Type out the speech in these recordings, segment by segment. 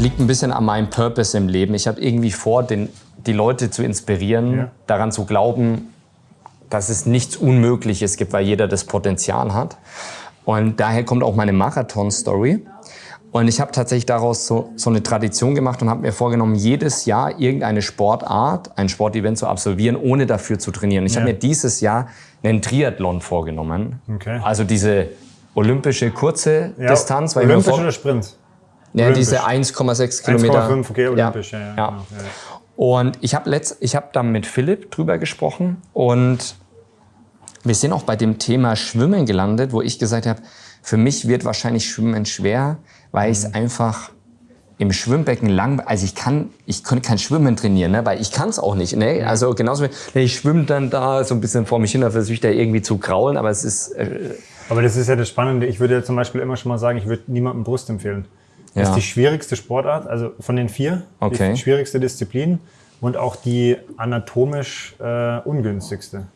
liegt ein bisschen an meinem Purpose im Leben. Ich habe irgendwie vor, den, die Leute zu inspirieren, Ja. daran zu glauben, dass es nichts Unmögliches gibt, weil jeder das Potenzial hat. Und daher kommt auch meine Marathon-Story. Und ich habe tatsächlich daraus so, so eine Tradition gemacht und habe mir vorgenommen, jedes Jahr irgendeine Sportart, ein Sportevent zu absolvieren, ohne dafür zu trainieren. Ich habe Ja. mir dieses Jahr einen Triathlon vorgenommen. Okay. Also diese olympische kurze Ja, Distanz. weil Olympisch oder Sprint? Ja, diese 1,6 Kilometer. 1,5, okay, olympisch. Ja, ja, ja. Genau, ja. Und ich habe habe dann mit Philipp drüber gesprochen und wir sind auch bei dem Thema Schwimmen gelandet, wo ich gesagt habe, für mich wird wahrscheinlich Schwimmen schwer, weil ich es einfach im Schwimmbecken lang, also ich kann, ich könnte kein Schwimmen trainieren, ne, weil ich kann es auch nicht. Ne? Also genauso wie, ne, ich schwimme dann da so ein bisschen vor mich hin, da versuche ich da irgendwie zu kraulen, aber es ist, äh, Aber das ist ja das Spannende. Ich würde ja zum Beispiel immer schon mal sagen, ich würde niemandem Brust empfehlen. Das Ja. ist die schwierigste Sportart, also von den vier, Okay. die schwierigste Disziplin und auch die anatomisch äh, ungünstigste.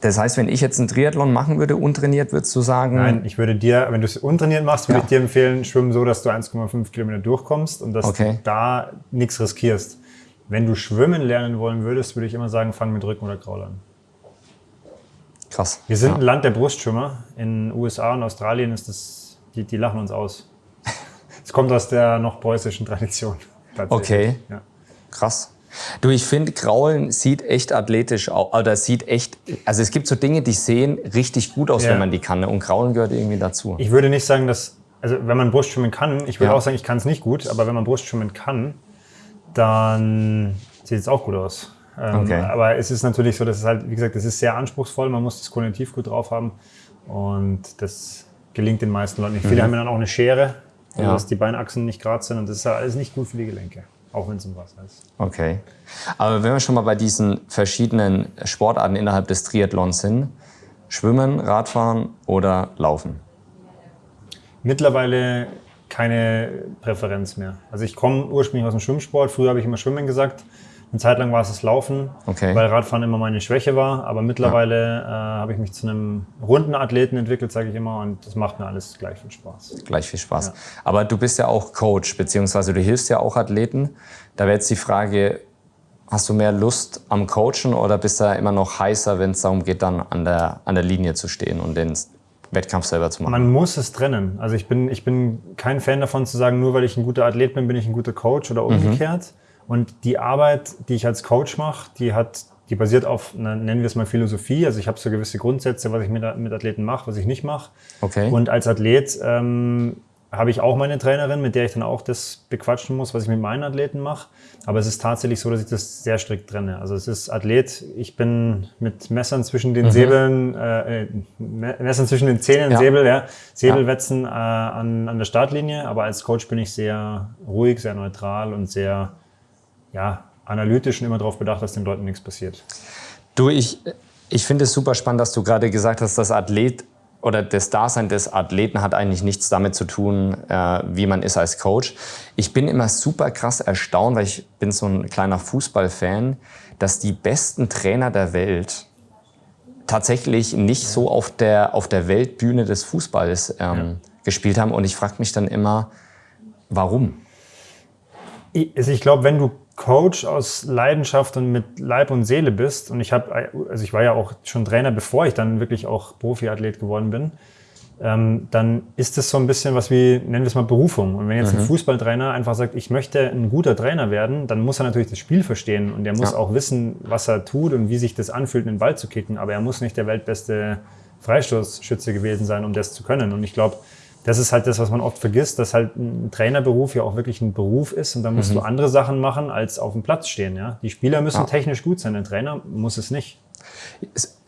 das heißt, wenn ich jetzt einen Triathlon machen würde, untrainiert, würdest du sagen, Nein, ich würde dir, wenn du es untrainiert machst, würde Ja. ich dir empfehlen, schwimmen so, dass du 1,5 Kilometer durchkommst und dass Okay. du da nichts riskierst. Wenn du schwimmen lernen wollen würdest, würde ich immer sagen, fang mit Rücken oder Kraul an. krass. Wir sind ja. ein Land der Brustschwimmer. In den USA und Australien ist das, die, die lachen uns aus. Es kommt aus der noch preußischen Tradition. Okay. Ja. Krass. Du, ich finde, Kraulen sieht echt athletisch aus. Oder sieht echt. Also es gibt so Dinge, die sehen richtig gut aus, Ja. wenn man die kann. ne? Und Kraulen gehört irgendwie dazu. Ich würde nicht sagen, dass, also wenn man Brustschwimmen kann, ich würde Ja. auch sagen, ich kann es nicht gut, aber wenn man Brustschwimmen kann, dann sieht es auch gut aus. Ähm, Okay. Aber es ist natürlich so, dass es halt, wie gesagt, es ist sehr anspruchsvoll, man muss das Kognitiv gut drauf haben und das gelingt den meisten Leuten nicht. Viele haben dann auch eine Schere, also. Ja. dass die Beinachsen nicht gerade sind und das ist ja alles nicht gut für die Gelenke, auch wenn es im Wasser ist. Okay. Aber wenn wir schon mal bei diesen verschiedenen Sportarten innerhalb des Triathlons sind, Schwimmen, Radfahren oder Laufen? Mittlerweile keine Präferenz mehr. Also ich komme ursprünglich aus dem Schwimmsport. Früher habe ich immer Schwimmen gesagt. Eine Zeit lang war es das Laufen, Okay. weil Radfahren immer meine Schwäche war. Aber mittlerweile äh, habe ich mich zu einem runden Athleten entwickelt, sage ich immer. Und das macht mir alles gleich viel Spaß. Gleich viel Spaß. Aber du bist ja auch Coach, beziehungsweise du hilfst ja auch Athleten. Da wäre jetzt die Frage, hast du mehr Lust am Coachen oder bist du immer noch heißer, wenn es darum geht, dann an der, an der Linie zu stehen und den Wettkampf selber zu machen? Man muss es trennen. Also ich bin, ich bin kein Fan davon zu sagen, nur weil ich ein guter Athlet bin, bin ich ein guter Coach oder umgekehrt. Und die Arbeit, die ich als Coach mache, die hat, die basiert auf, na, nennen wir es mal Philosophie. Also ich habe so gewisse Grundsätze, was ich mit, mit Athleten mache, was ich nicht mache. Okay. Und als Athlet ähm, habe ich auch meine Trainerin, mit der ich dann auch das bequatschen muss, was ich mit meinen Athleten mache. Aber es ist tatsächlich so, dass ich das sehr strikt trenne. Also es ist Athlet, ich bin mit Messern zwischen den Säbeln, äh, äh, Me- Messern zwischen den Zähnen, Ja. Säbel, ja, Säbelwetzen äh, an, an der Startlinie. Aber als Coach bin ich sehr ruhig, sehr neutral und sehr ja, analytisch und immer darauf bedacht, dass den Leuten nichts passiert. Du, ich, ich finde es super spannend, dass du gerade gesagt hast, dass Athlet oder das Dasein des Athleten hat eigentlich nichts damit zu tun, äh, wie man ist als Coach. Ich bin immer super krass erstaunt, weil ich bin so ein kleiner Fußballfan, dass die besten Trainer der Welt tatsächlich nicht so auf der, auf der Weltbühne des Fußballs ähm, gespielt haben. Und ich frage mich dann immer, warum? Ich, also ich glaube, wenn du Coach aus Leidenschaft und mit Leib und Seele bist, und ich habe, also ich war ja auch schon Trainer, bevor ich dann wirklich auch Profiathlet geworden bin, ähm, dann ist das so ein bisschen was wie, nennen wir es mal Berufung. Und wenn jetzt ein Fußballtrainer einfach sagt, ich möchte ein guter Trainer werden, dann muss er natürlich das Spiel verstehen und er muss Ja. auch wissen, was er tut und wie sich das anfühlt, einen Ball zu kicken. Aber er muss nicht der weltbeste Freistoßschütze gewesen sein, um das zu können. Und ich glaube, das ist halt das, was man oft vergisst, dass halt ein Trainerberuf ja auch wirklich ein Beruf ist und da musst du andere Sachen machen, als auf dem Platz stehen. Ja? Die Spieler müssen Ja. technisch gut sein, der Trainer muss es nicht.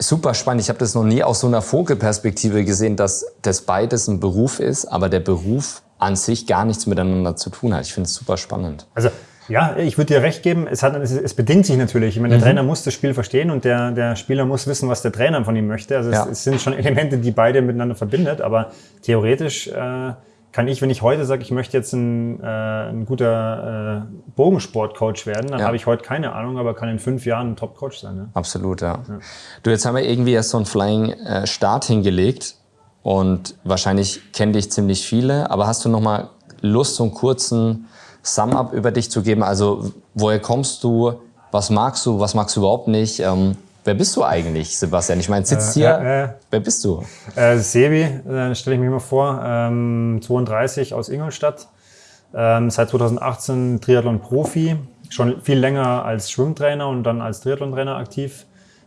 Super spannend. Ich habe das noch nie aus so einer Vogelperspektive gesehen, dass das beides ein Beruf ist, aber der Beruf an sich gar nichts miteinander zu tun hat. Ich finde es super spannend. Also ja, ich würde dir recht geben, es, hat, es, es bedingt sich natürlich. Ich meine, Mhm. der Trainer muss das Spiel verstehen und der, der Spieler muss wissen, was der Trainer von ihm möchte. Also Ja. es, es sind schon Elemente, die beide miteinander verbindet, aber theoretisch äh, kann ich, wenn ich heute sage, ich möchte jetzt ein, äh, ein guter äh, Bogensportcoach werden, dann Ja. habe ich heute keine Ahnung, aber kann in fünf Jahren ein Top-Coach sein. Ne? Absolut, ja. Du, jetzt haben wir irgendwie erst so einen Flying äh, Start hingelegt und wahrscheinlich kennen dich ziemlich viele, aber hast du noch mal Lust, so einen kurzen Sum-Up über dich zu geben? Also, woher kommst du? Was magst du? Was magst du überhaupt nicht? Ähm, wer bist du eigentlich, Sebastian? Ich meine, sitzt äh, hier. Äh, äh, wer bist du? Äh, Sebi, äh, stelle ich mir mal vor. Ähm, 32 aus Ingolstadt. Ähm, seit 2018 Triathlon-Profi. Schon viel länger als Schwimmtrainer und dann als Triathlon-Trainer aktiv.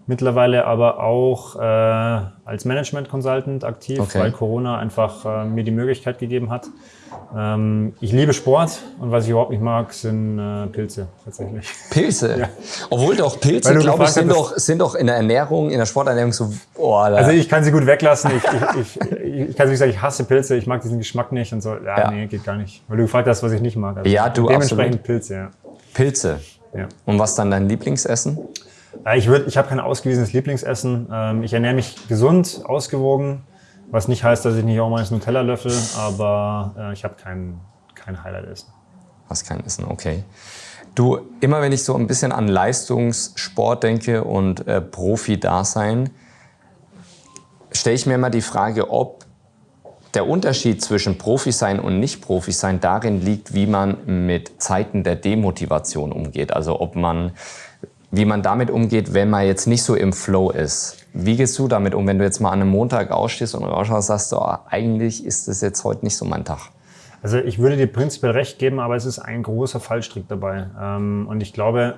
Mittlerweile aber auch äh, als Management Consultant aktiv, okay. weil Corona einfach äh, mir die Möglichkeit gegeben hat. Ähm, ich liebe Sport und was ich überhaupt nicht mag, sind äh, Pilze tatsächlich. Pilze? Ja. Obwohl doch Pilze, glaube ich, sind doch, sind doch in der Ernährung, in der Sporternährung so. Oh, also ich kann sie gut weglassen. Ich, ich, ich, ich kann nicht sagen, ich hasse Pilze, ich mag diesen Geschmack nicht und so. Ja, ja. nee, geht gar nicht. Weil du gefragt hast, was ich nicht mag. Also ja, du Dementsprechend absolut. Pilze, ja. Pilze. Ja. Und was dann dein Lieblingsessen? Ich, würd, ich habe kein ausgewiesenes Lieblingsessen. Ähm, ich ernähre mich gesund, ausgewogen, was nicht heißt, dass ich nicht auch mal ins Nutella löffel, aber äh, ich habe kein, kein Highlight-Essen. Was kein Essen, okay. Du, immer wenn ich so ein bisschen an Leistungssport denke und äh, Profi-Dasein, stelle ich mir immer die Frage, ob der Unterschied zwischen Profi sein und Nicht-Profi sein darin liegt, wie man mit Zeiten der Demotivation umgeht. Also ob man wie man damit umgeht, wenn man jetzt nicht so im Flow ist. Wie gehst du damit um, wenn du jetzt mal an einem Montag ausstehst und rausschaust, sagst du, oh, eigentlich ist das jetzt heute nicht so mein Tag? Also ich würde dir prinzipiell recht geben, aber es ist ein großer Fallstrick dabei. Ähm, und ich glaube,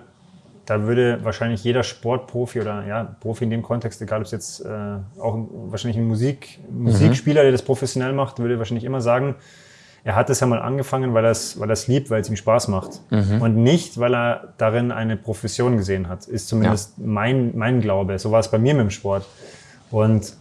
da würde wahrscheinlich jeder Sportprofi oder ja, Profi in dem Kontext, egal ob es jetzt äh, auch wahrscheinlich ein Musik, Musikspieler, der das professionell macht, würde wahrscheinlich immer sagen, er hat es ja mal angefangen, weil er es weil liebt, weil es ihm Spaß macht. Mhm. Und nicht, weil er darin eine Profession gesehen hat. Ist zumindest ja. mein, mein Glaube. So war es bei mir mit dem Sport. Und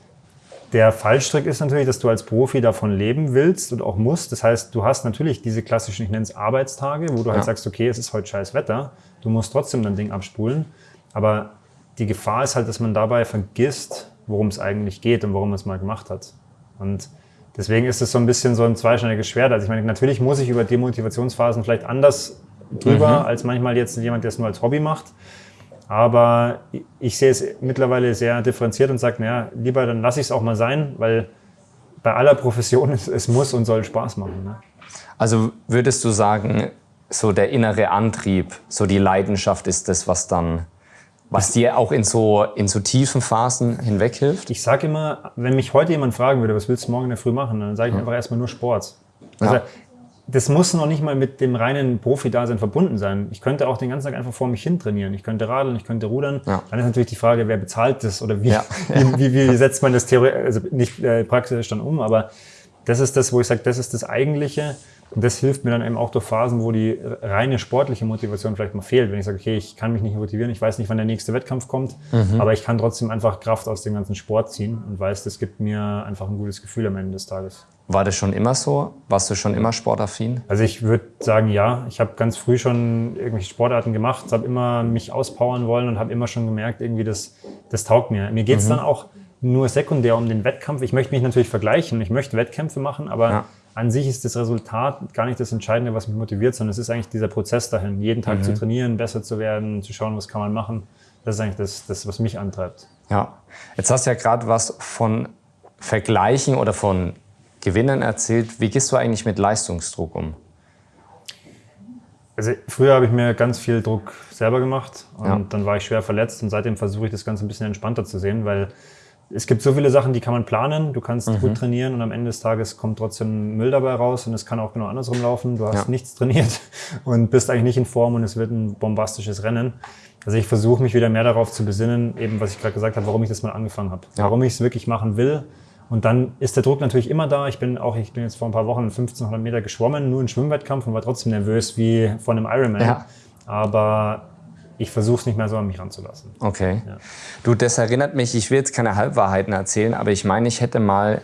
der Fallstrick ist natürlich, dass du als Profi davon leben willst und auch musst. Das heißt, du hast natürlich diese klassischen, ich nenne es Arbeitstage, wo du halt ja. halt sagst, okay, es ist heute scheiß Wetter. Du musst trotzdem dein Ding abspulen. Aber die Gefahr ist halt, dass man dabei vergisst, worum es eigentlich geht und warum man es mal gemacht hat. Und Deswegen ist es so ein bisschen so ein zweischneidiges Schwert. Also ich meine, natürlich muss ich über Demotivationsphasen vielleicht anders drüber, mhm. als manchmal jetzt jemand, der es nur als Hobby macht. Aber ich sehe es mittlerweile sehr differenziert und sage, naja, lieber dann lasse ich es auch mal sein, weil bei aller Profession es, es muss und soll Spaß machen. Ne? Also würdest du sagen, so der innere Antrieb, so die Leidenschaft ist das, was dann was dir auch in so, in so tiefen Phasen hinweg hilft? Ich sage immer, wenn mich heute jemand fragen würde, was willst du morgen in der Früh machen, dann sage ich ja. einfach erstmal nur Sport. Also, ja. Das muss noch nicht mal mit dem reinen Profi-Dasein verbunden sein. Ich könnte auch den ganzen Tag einfach vor mich hin trainieren. Ich könnte radeln, ich könnte rudern. Ja. Dann ist natürlich die Frage, wer bezahlt das oder wie, wie, wie, wie, setzt man das theoretisch, also nicht äh, praktisch dann um, aber das ist das, wo ich sage, das ist das Eigentliche. Und das hilft mir dann eben auch durch Phasen, wo die reine sportliche Motivation vielleicht mal fehlt. Wenn ich sage, okay, ich kann mich nicht motivieren, ich weiß nicht, wann der nächste Wettkampf kommt, mhm. aber ich kann trotzdem einfach Kraft aus dem ganzen Sport ziehen und weiß, das gibt mir einfach ein gutes Gefühl am Ende des Tages. War das schon immer so? Warst du schon immer sportaffin? Also ich würde sagen, ja. Ich habe ganz früh schon irgendwelche Sportarten gemacht, habe immer mich auspowern wollen und habe immer schon gemerkt, irgendwie das, das taugt mir. Mir geht es mhm. dann auch nur sekundär um den Wettkampf. Ich möchte mich natürlich vergleichen, ich möchte Wettkämpfe machen, aber ja an sich ist das Resultat gar nicht das Entscheidende, was mich motiviert, sondern es ist eigentlich dieser Prozess dahin, jeden Tag mhm. zu trainieren, besser zu werden, zu schauen, was kann man machen. Das ist eigentlich das, das was mich antreibt. Ja, jetzt hast du ja gerade was von Vergleichen oder von Gewinnen erzählt. Wie gehst du eigentlich mit Leistungsdruck um? Also früher habe ich mir ganz viel Druck selber gemacht und ja. dann war ich schwer verletzt und seitdem versuche ich das Ganze ein bisschen entspannter zu sehen, weil es gibt so viele Sachen, die kann man planen. Du kannst mhm. gut trainieren und am Ende des Tages kommt trotzdem Müll dabei raus und es kann auch genau andersrum laufen. Du hast ja. nichts trainiert und bist eigentlich nicht in Form und es wird ein bombastisches Rennen. Also ich versuche mich wieder mehr darauf zu besinnen, eben was ich gerade gesagt habe, warum ich das mal angefangen habe, ja. warum ich es wirklich machen will. Und dann ist der Druck natürlich immer da. Ich bin auch, ich bin jetzt vor ein paar Wochen 1500 Meter geschwommen, nur in Schwimmwettkampf und war trotzdem nervös wie vor einem Ironman. Ja. Aber ich versuche es nicht mehr so an mich ranzulassen. Okay. Ja. Du, das erinnert mich, ich will jetzt keine Halbwahrheiten erzählen, aber ich meine, ich hätte mal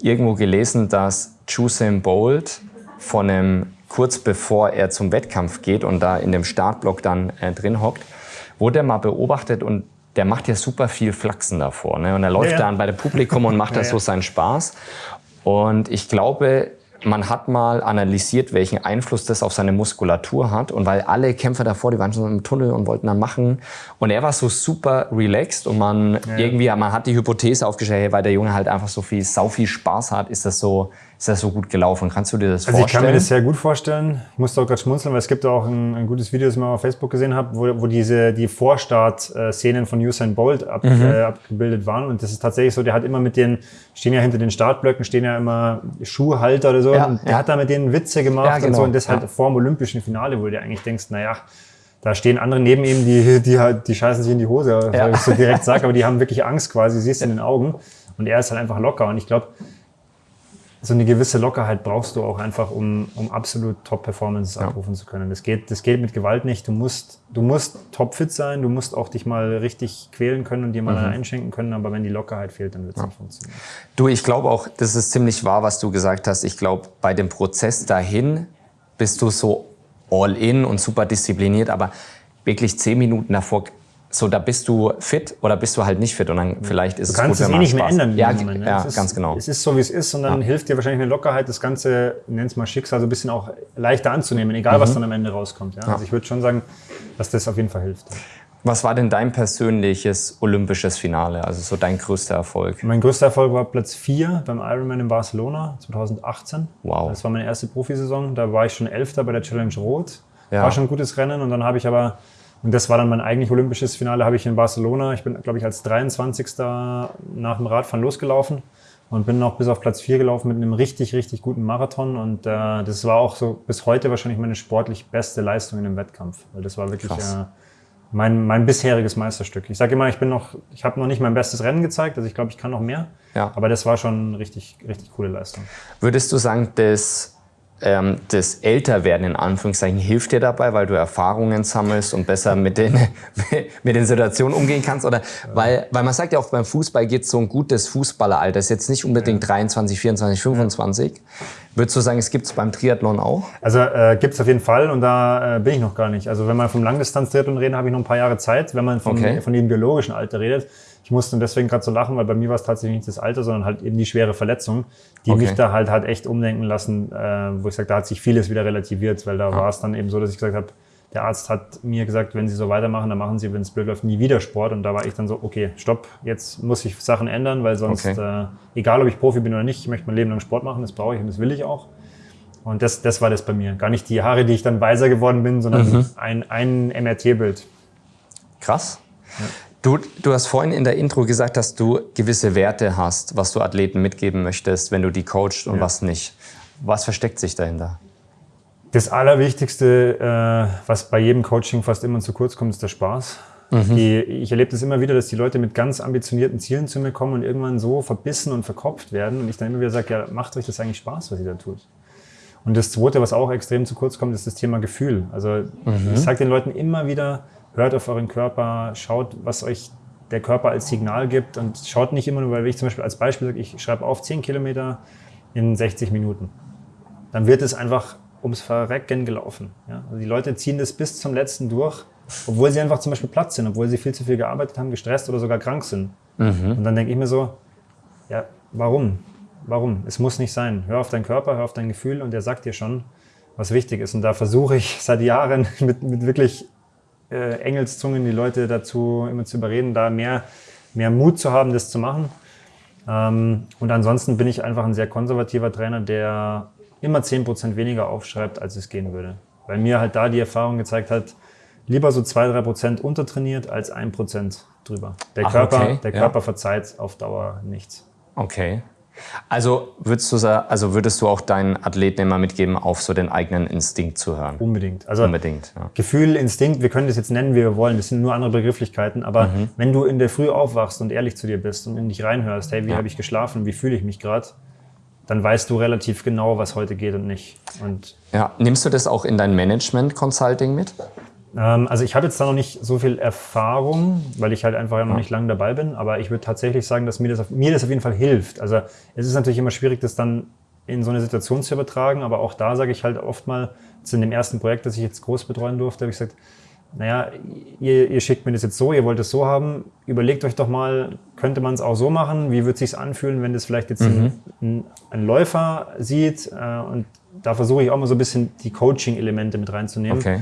irgendwo gelesen, dass Usain Bolt von einem, kurz bevor er zum Wettkampf geht und da in dem Startblock dann äh, drin hockt, wurde er mal beobachtet und der macht ja super viel Flachsen davor. Ne? Und er läuft ja, ja. dann bei dem Publikum und macht da so seinen Spaß. Und ich glaube, man hat mal analysiert, welchen Einfluss das auf seine Muskulatur hat. Und weil alle Kämpfer davor, die waren schon im Tunnel und wollten dann machen. Und er war so super relaxed und man ja. irgendwie, man hat die Hypothese aufgestellt, weil der Junge halt einfach so viel, sau viel Spaß hat, ist das so, ist das so gut gelaufen? Kannst du dir das Also ich vorstellen? kann mir das sehr gut vorstellen. Ich musste auch gerade schmunzeln, weil es gibt auch ein, ein gutes Video, das ich mal auf Facebook gesehen habe, wo, wo diese die Vorstart-Szenen von Usain Bolt ab, Mhm. äh, abgebildet waren. Und das ist tatsächlich so, der hat immer mit den, stehen ja hinter den Startblöcken, stehen ja immer Schuhhalter oder so. Ja, und der ja. hat da mit denen Witze gemacht Ja, und so. genau. Und das halt vor dem olympischen Finale, wo du dir eigentlich denkst, naja, da stehen andere neben ihm, die, die, halt- die scheißen sich in die Hose, Ja. ich so direkt sage, aber die haben wirklich Angst quasi, siehst du in den Augen. Und er ist halt einfach locker. Und ich glaube, so eine gewisse Lockerheit brauchst du auch einfach, um, um absolut Top-Performances abrufen zu können. Das geht, das geht mit Gewalt nicht. Du musst, du musst topfit sein, du musst auch dich mal richtig quälen können und dir mal einen einschenken können, aber wenn die Lockerheit fehlt, dann wird es nicht funktionieren. Du, ich glaube auch, das ist ziemlich wahr, was du gesagt hast. Ich glaube, bei dem Prozess dahin bist du so all in und super diszipliniert, aber wirklich zehn Minuten davor, so da bist du fit oder bist du halt nicht fit und dann vielleicht ist Du es kannst gut, es eh nicht mehr Spaß- ändern. Ja, Moment, ne? ja es ist, ganz genau. Es ist so, wie es ist und dann hilft dir wahrscheinlich eine Lockerheit, das Ganze, nenn's mal Schicksal, so ein bisschen auch leichter anzunehmen, egal Mhm. was dann am Ende rauskommt. Ja? Also ich würde schon sagen, dass das auf jeden Fall hilft. Was war denn dein persönliches olympisches Finale, also so dein größter Erfolg? Mein größter Erfolg war Platz 4 beim Ironman in Barcelona 2018. Wow. Das war meine erste Profisaison. Da war ich schon Elfter bei der Challenge Rot. Ja. War schon ein gutes Rennen. Und dann habe ich aber, und das war dann mein eigentlich olympisches Finale, habe ich in Barcelona. Ich bin, glaube ich, als 23. nach dem Radfahren losgelaufen und bin noch bis auf Platz 4 gelaufen mit einem richtig, richtig guten Marathon. Und äh, das war auch so bis heute wahrscheinlich meine sportlich beste Leistung in dem Wettkampf. Weil das war wirklich äh, mein, mein bisheriges Meisterstück. Ich sage immer, ich bin noch, ich habe noch nicht mein bestes Rennen gezeigt, also ich glaube, ich kann noch mehr. Ja. Aber das war schon eine richtig, richtig coole Leistung. Würdest du sagen, dass ähm, das Älterwerden in Anführungszeichen hilft dir dabei, weil du Erfahrungen sammelst und besser mit den, mit den Situationen umgehen kannst? Oder weil, weil man sagt ja auch beim Fußball geht so ein gutes Fußballeralter, ist jetzt nicht unbedingt 23, 24, 25. Würdest du sagen, es gibt es beim Triathlon auch? Also äh, gibt es auf jeden Fall und da äh, bin ich noch gar nicht. Also wenn man vom Langdistanz-Triathlon reden, habe ich noch ein paar Jahre Zeit. Wenn man vom, Okay. von dem biologischen Alter redet, musste deswegen gerade so lachen, weil bei mir war es tatsächlich nicht das Alter, sondern halt eben die schwere Verletzung, die Okay. mich da halt hat echt umdenken lassen, äh, wo ich sage, da hat sich vieles wieder relativiert, weil da war es dann eben so, dass ich gesagt habe, der Arzt hat mir gesagt, wenn Sie so weitermachen, dann machen Sie, wenn es blöd läuft, nie wieder Sport. Und da war ich dann so, okay, stopp, jetzt muss ich Sachen ändern, weil sonst, Okay. äh, egal ob ich Profi bin oder nicht, ich möchte mein Leben lang Sport machen, das brauche ich und das will ich auch. Und das, das war das bei mir. Gar nicht die Haare, die ich dann weiser geworden bin, sondern Mhm. ein, ein MRT-Bild. Krass. Du, du hast vorhin in der Intro gesagt, dass du gewisse Werte hast, was du Athleten mitgeben möchtest, wenn du die coachst und Ja. was nicht. Was versteckt sich dahinter? Das Allerwichtigste, äh, was bei jedem Coaching fast immer zu kurz kommt, ist der Spaß. Die, ich erlebe das immer wieder, dass die Leute mit ganz ambitionierten Zielen zu mir kommen und irgendwann so verbissen und verkopft werden. Und ich dann immer wieder sage, ja, macht euch das eigentlich Spaß, was ihr da tut. Und das Zweite, was auch extrem zu kurz kommt, ist das Thema Gefühl. Also ich sage den Leuten immer wieder, hört auf euren Körper, schaut, was euch der Körper als Signal gibt und schaut nicht immer nur, weil ich zum Beispiel als Beispiel sage, ich schreibe auf 10 Kilometer in 60 Minuten. Dann wird es einfach ums Verrecken gelaufen. Ja? Also die Leute ziehen das bis zum letzten durch, obwohl sie einfach zum Beispiel platt sind, obwohl sie viel zu viel gearbeitet haben, gestresst oder sogar krank sind. Und dann denke ich mir so, ja, warum? Warum? Es muss nicht sein. Hör auf deinen Körper, hör auf dein Gefühl und der sagt dir schon, was wichtig ist. Und da versuche ich seit Jahren mit, mit wirklich äh, Engelszungen die Leute dazu immer zu überreden, da mehr, mehr Mut zu haben, das zu machen. Ähm, und ansonsten bin ich einfach ein sehr konservativer Trainer, der immer 10% weniger aufschreibt, als es gehen würde. Weil mir halt da die Erfahrung gezeigt hat, lieber so 2-3% untertrainiert als 1% drüber. Der, Ach, Körper, okay, der ja. Körper verzeiht auf Dauer nichts. Okay. Also würdest du, also würdest du auch deinen Athleten immer mitgeben, auf so den eigenen Instinkt zu hören? Unbedingt. Also Unbedingt. Ja. Gefühl, Instinkt, wir können das jetzt nennen, wie wir wollen, das sind nur andere Begrifflichkeiten, aber Mhm. wenn du in der Früh aufwachst und ehrlich zu dir bist und in dich reinhörst, hey, wie habe ich geschlafen, wie fühle ich mich gerade, dann weißt du relativ genau, was heute geht und nicht. Und ja. Nimmst du das auch in dein Management-Consulting mit? Ähm, also ich habe jetzt da noch nicht so viel Erfahrung, weil ich halt einfach ja noch nicht lange dabei bin, aber ich würde tatsächlich sagen, dass mir das, auf, mir das auf jeden Fall hilft. Also es ist natürlich immer schwierig, das dann in so eine Situation zu übertragen, aber auch da sage ich halt oft mal, in dem ersten Projekt, das ich jetzt groß betreuen durfte, habe ich gesagt, naja, ihr, ihr schickt mir das jetzt so, ihr wollt es so haben, überlegt euch doch mal, könnte man es auch so machen? Wie wird es sich anfühlen, wenn das vielleicht jetzt ein, ein, ein Läufer sieht? Äh, und da versuche ich auch mal so ein bisschen die Coaching-Elemente mit reinzunehmen. Okay.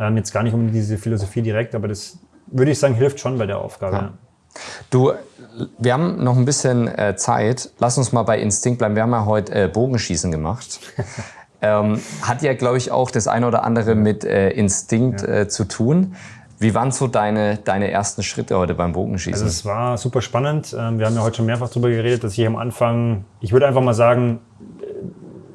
Ähm, jetzt gar nicht um diese Philosophie direkt, aber das würde ich sagen, hilft schon bei der Aufgabe. Ja. Du, wir haben noch ein bisschen äh, Zeit. Lass uns mal bei Instinkt bleiben. Wir haben ja heute äh, Bogenschießen gemacht. ähm, hat ja, glaube ich, auch das eine oder andere mit äh, Instinkt ja. Äh, zu tun. Wie waren so deine, deine ersten Schritte heute beim Bogenschießen? Also es war super spannend. Ähm, wir haben ja heute schon mehrfach darüber geredet, dass ich am Anfang, ich würde einfach mal sagen,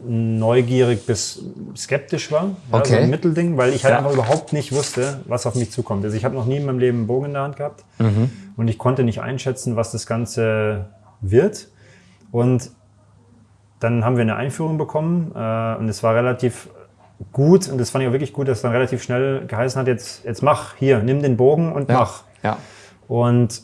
neugierig bis skeptisch war. Ja, okay. So ein Mittelding, weil ich halt ja. einfach überhaupt nicht wusste, was auf mich zukommt. Also ich habe noch nie in meinem Leben einen Bogen in der Hand gehabt mhm. und ich konnte nicht einschätzen, was das Ganze wird. Und dann haben wir eine Einführung bekommen äh, und es war relativ gut und das fand ich auch wirklich gut, dass es dann relativ schnell geheißen hat, jetzt, jetzt mach hier, nimm den Bogen und ja. mach. Ja. Und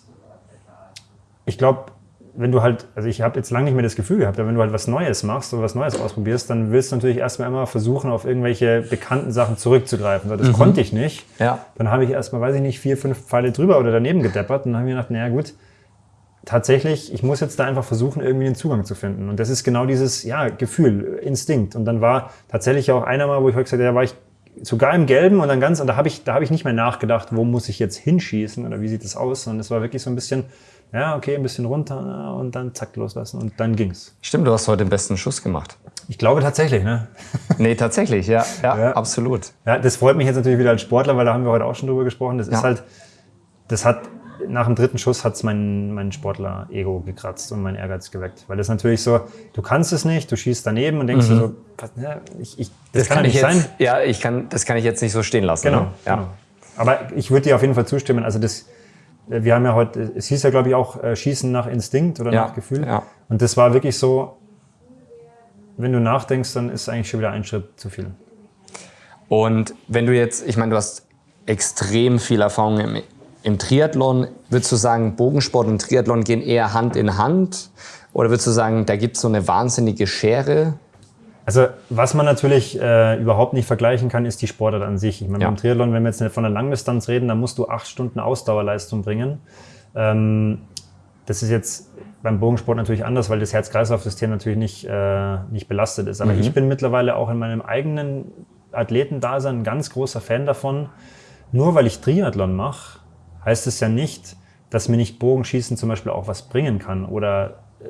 ich glaube, wenn du halt, also ich habe jetzt lange nicht mehr das Gefühl gehabt, aber wenn du halt was Neues machst oder was Neues ausprobierst, dann willst du natürlich erstmal immer versuchen, auf irgendwelche bekannten Sachen zurückzugreifen. Das mhm. konnte ich nicht. Ja. Dann habe ich erstmal, weiß ich nicht, vier, fünf Pfeile drüber oder daneben gedeppert und dann habe ich mir gedacht, naja gut, tatsächlich, ich muss jetzt da einfach versuchen, irgendwie den Zugang zu finden. Und das ist genau dieses, ja, Gefühl, Instinkt. Und dann war tatsächlich auch einer mal, wo ich heute gesagt habe, da war ich sogar im Gelben und dann ganz, und da habe ich, da habe ich nicht mehr nachgedacht, wo muss ich jetzt hinschießen oder wie sieht das aus, sondern es war wirklich so ein bisschen, ja, okay, ein bisschen runter und dann zack loslassen und dann ging's. Stimmt, du hast heute den besten Schuss gemacht. Ich glaube tatsächlich, ne? nee, tatsächlich, ja, ja, ja, absolut. Ja, das freut mich jetzt natürlich wieder als Sportler, weil da haben wir heute auch schon drüber gesprochen. Das ja. ist halt, das hat, nach dem dritten Schuss hat's mein, mein Sportler-Ego gekratzt und mein Ehrgeiz geweckt. Weil das natürlich so, du kannst es nicht, du schießt daneben und denkst mhm. so, ja, ich, ich, das, das kann, kann nicht jetzt, sein. Ja, ich kann, das kann ich jetzt nicht so stehen lassen. Genau, ne? ja. genau. Aber ich würde dir auf jeden Fall zustimmen. Also das, wir haben ja heute, es hieß ja glaube ich auch äh, Schießen nach Instinkt oder ja, nach Gefühl. Ja. Und das war wirklich so, wenn du nachdenkst, dann ist eigentlich schon wieder ein Schritt zu viel. Und wenn du jetzt, ich meine, du hast extrem viel Erfahrung im, im Triathlon. Würdest du sagen, Bogensport und Triathlon gehen eher Hand in Hand? Oder würdest du sagen, da gibt es so eine wahnsinnige Schere? Also was man natürlich äh, überhaupt nicht vergleichen kann, ist die Sportart an sich. Ich meine, ja. beim Triathlon, wenn wir jetzt von der Langdistanz reden, dann musst du acht Stunden Ausdauerleistung bringen. Ähm, das ist jetzt beim Bogensport natürlich anders, weil das Herz-Kreislauf-System natürlich nicht, äh, nicht belastet ist. Aber mhm. ich bin mittlerweile auch in meinem eigenen Athletendasein ein ganz großer Fan davon. Nur weil ich Triathlon mache, heißt es ja nicht, dass mir nicht Bogenschießen zum Beispiel auch was bringen kann oder äh,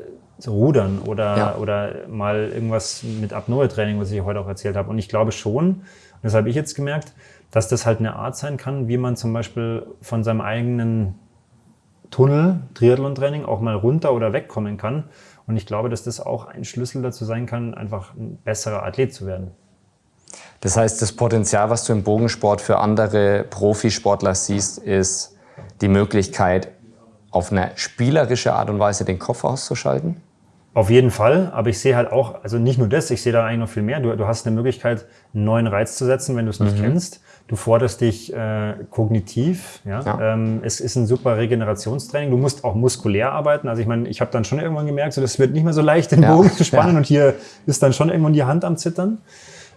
Rudern oder, ja. oder mal irgendwas mit Apnoe-Training, was ich heute auch erzählt habe. Und ich glaube schon, und das habe ich jetzt gemerkt, dass das halt eine Art sein kann, wie man zum Beispiel von seinem eigenen Tunnel, Triathlon-Training, auch mal runter oder wegkommen kann. Und ich glaube, dass das auch ein Schlüssel dazu sein kann, einfach ein besserer Athlet zu werden. Das heißt, das Potenzial, was du im Bogensport für andere Profisportler siehst, ist die Möglichkeit, auf eine spielerische Art und Weise den Kopf auszuschalten? Auf jeden Fall, aber ich sehe halt auch, also nicht nur das, ich sehe da eigentlich noch viel mehr. Du, du hast eine Möglichkeit, einen neuen Reiz zu setzen, wenn du es nicht mhm. kennst. Du forderst dich äh, kognitiv. Ja? ja. Ähm, es ist ein super Regenerationstraining. Du musst auch muskulär arbeiten. Also ich meine, ich habe dann schon irgendwann gemerkt, so das wird nicht mehr so leicht, den ja. Bogen zu spannen ja. und hier ist dann schon irgendwann die Hand am Zittern.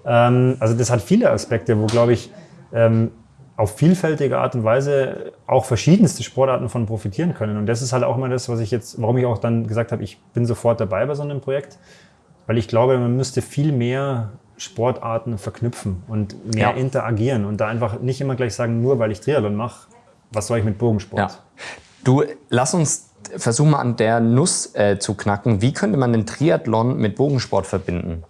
Ähm, also das hat viele Aspekte, wo glaube ich ähm, auf vielfältige Art und Weise auch verschiedenste Sportarten von profitieren können. Und das ist halt auch immer das, was ich jetzt, warum ich auch dann gesagt habe, ich bin sofort dabei bei so einem Projekt, weil ich glaube, man müsste viel mehr Sportarten verknüpfen und mehr ja. interagieren und da einfach nicht immer gleich sagen, nur weil ich Triathlon mache, was soll ich mit Bogensport? Ja. Du, lass uns versuchen mal an der Nuss äh, zu knacken. Wie könnte man den Triathlon mit Bogensport verbinden?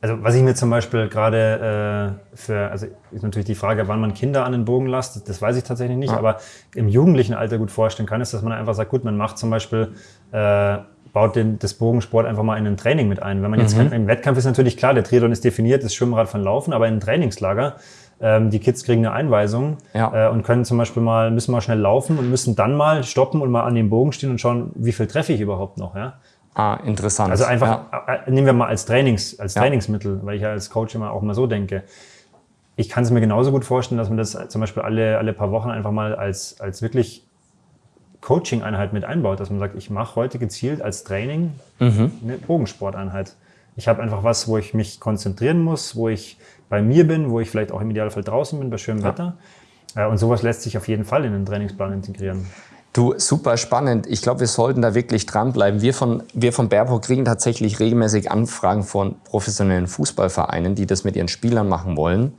Also was ich mir zum Beispiel gerade äh, für, also ist natürlich die Frage, wann man Kinder an den Bogen lasst, das weiß ich tatsächlich nicht, ja. aber im jugendlichen Alter gut vorstellen kann, ist, dass man einfach sagt, gut, man macht zum Beispiel, äh, baut den, das Bogensport einfach mal in ein Training mit ein. Wenn man jetzt mhm. im Wettkampf ist natürlich klar, der Triathlon ist definiert, das Schwimmrad von Laufen, aber in einem Trainingslager, ähm, die Kids kriegen eine Einweisung ja. äh, und können zum Beispiel mal, müssen mal schnell laufen und müssen dann mal stoppen und mal an dem Bogen stehen und schauen, wie viel treffe ich überhaupt noch, ja. Ah, interessant. Also einfach, ja. Äh, nehmen wir mal als Trainings, als ja. Trainingsmittel, weil ich ja als Coach immer auch mal so denke. Ich kann es mir genauso gut vorstellen, dass man das zum Beispiel alle, alle paar Wochen einfach mal als, als wirklich Coaching-Einheit mit einbaut, dass man sagt, ich mache heute gezielt als Training mhm. eine Bogensporteinheit. Ich habe einfach was, wo ich mich konzentrieren muss, wo ich bei mir bin, wo ich vielleicht auch im Idealfall draußen bin bei schönem ja. Wetter. Äh, und sowas lässt sich auf jeden Fall in den Trainingsplan integrieren. Du, super spannend. Ich glaube, wir sollten da wirklich dranbleiben. Wir von, wir von Baerbock kriegen tatsächlich regelmäßig Anfragen von professionellen Fußballvereinen, die das mit ihren Spielern machen wollen.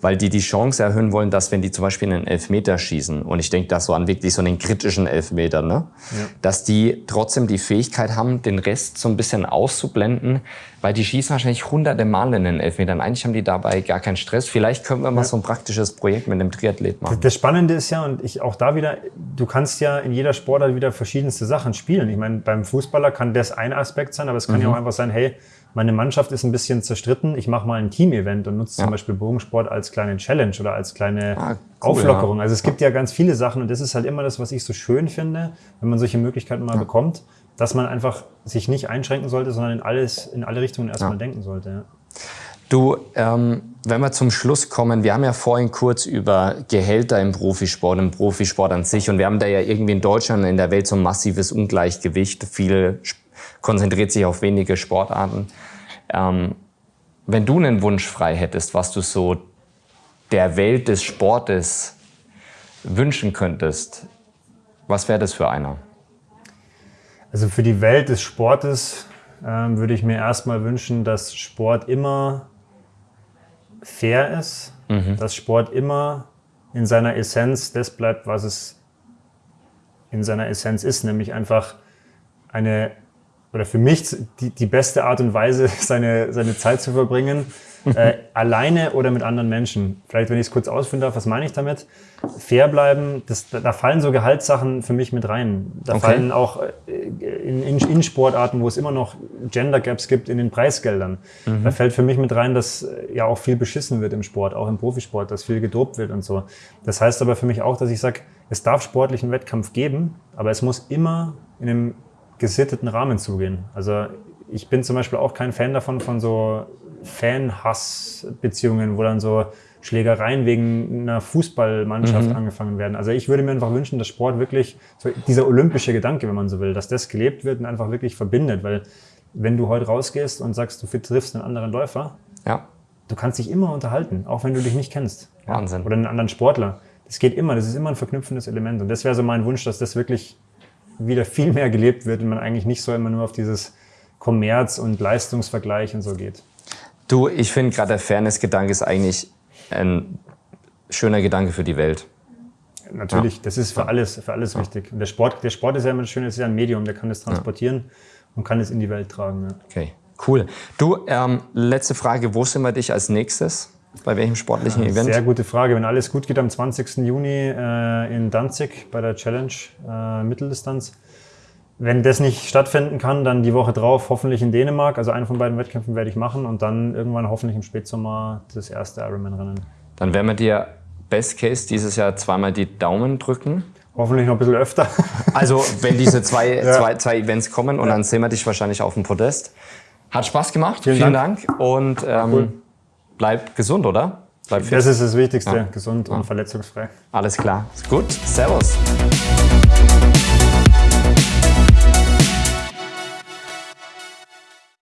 Weil die die Chance erhöhen wollen, dass wenn die zum Beispiel einen Elfmeter schießen, und ich denke da so an wirklich so einen kritischen Elfmeter, ne? Ja. dass die trotzdem die Fähigkeit haben, den Rest so ein bisschen auszublenden, weil die schießen wahrscheinlich hunderte Mal in den Elfmetern. Eigentlich haben die dabei gar keinen Stress. Vielleicht können wir mal ja. so ein praktisches Projekt mit einem Triathlet machen. Das Spannende ist ja, und ich auch da wieder, du kannst ja in jeder Sportart wieder verschiedenste Sachen spielen. Ich meine, beim Fußballer kann das ein Aspekt sein, aber es kann mhm. ja auch einfach sein, hey, meine Mannschaft ist ein bisschen zerstritten, ich mache mal ein Team-Event und nutze ja. zum Beispiel Bogensport als kleine Challenge oder als kleine ah, cool, Auflockerung. Ja. Also es gibt ja ganz viele Sachen und das ist halt immer das, was ich so schön finde, wenn man solche Möglichkeiten mal ja. bekommt, dass man einfach sich nicht einschränken sollte, sondern in alles, in alle Richtungen erstmal denken sollte. Du, ähm, wenn wir zum Schluss kommen, wir haben ja vorhin kurz über Gehälter im Profisport, im Profisport an sich und wir haben da ja irgendwie in Deutschland, in der Welt so ein massives Ungleichgewicht. Viele konzentriert sich auf wenige Sportarten. Ähm, wenn du einen Wunsch frei hättest, was du so der Welt des Sportes wünschen könntest, was wäre das für einer? Also für die Welt des Sportes ähm, würde ich mir erstmal wünschen, dass Sport immer fair ist, mhm. dass Sport immer in seiner Essenz das bleibt, was es in seiner Essenz ist, nämlich einfach eine oder für mich die, die beste Art und Weise, seine, seine Zeit zu verbringen, äh, alleine oder mit anderen Menschen. Vielleicht, wenn ich es kurz ausführen darf, was meine ich damit? Fair bleiben, das, da fallen so Gehaltssachen für mich mit rein. Da okay. fallen auch äh, in, in, in, Sportarten, wo es immer noch Gender Gaps gibt in den Preisgeldern. Mhm. Da fällt für mich mit rein, dass äh, ja auch viel beschissen wird im Sport, auch im Profisport, dass viel gedopt wird und so. Das heißt aber für mich auch, dass ich sage, es darf sportlichen Wettkampf geben, aber es muss immer in einem gesitteten Rahmen zugehen. Also ich bin zum Beispiel auch kein Fan davon, von so Fan-Hass-Beziehungen, wo dann so Schlägereien wegen einer Fußballmannschaft mhm. angefangen werden. Also ich würde mir einfach wünschen, dass Sport wirklich, so dieser olympische Gedanke, wenn man so will, dass das gelebt wird und einfach wirklich verbindet. Weil wenn du heute rausgehst und sagst, du triffst einen anderen Läufer, ja. du kannst dich immer unterhalten, auch wenn du dich nicht kennst. Wahnsinn. Oder einen anderen Sportler. Das geht immer, das ist immer ein verknüpfendes Element. Und das wäre so mein Wunsch, dass das wirklich wieder viel mehr gelebt wird und man eigentlich nicht so immer nur auf dieses Kommerz- und Leistungsvergleich und so geht. Du, ich finde gerade der Fairness-Gedanke ist eigentlich ein schöner Gedanke für die Welt. Natürlich, ja. das ist für alles, für alles ja. wichtig. Und der Sport, der Sport ist ja immer das Schöne, ist ja ein Medium, der kann das transportieren ja. und kann es in die Welt tragen. Okay, cool. Du, ähm, letzte Frage, wo sind wir dich als nächstes? Bei welchem sportlichen Event? Sehr gute Frage. Wenn alles gut geht, am 20. Juni äh, in Danzig bei der Challenge äh, Mitteldistanz. Wenn das nicht stattfinden kann, dann die Woche drauf hoffentlich in Dänemark. Also einen von beiden Wettkämpfen werde ich machen und dann irgendwann hoffentlich im Spätsommer das erste Ironman-Rennen. Dann werden wir dir Best Case dieses Jahr zweimal die Daumen drücken. Hoffentlich noch ein bisschen öfter. Also wenn diese zwei, ja. zwei, zwei Events kommen und ja. dann sehen wir dich wahrscheinlich auf dem Podest. Hat Spaß gemacht. Vielen, Vielen Dank. Dank. Und ähm, cool bleib gesund, oder? Bleib fit. Das ist das Wichtigste, ja. gesund und verletzungsfrei. Alles klar. Gut. Servus.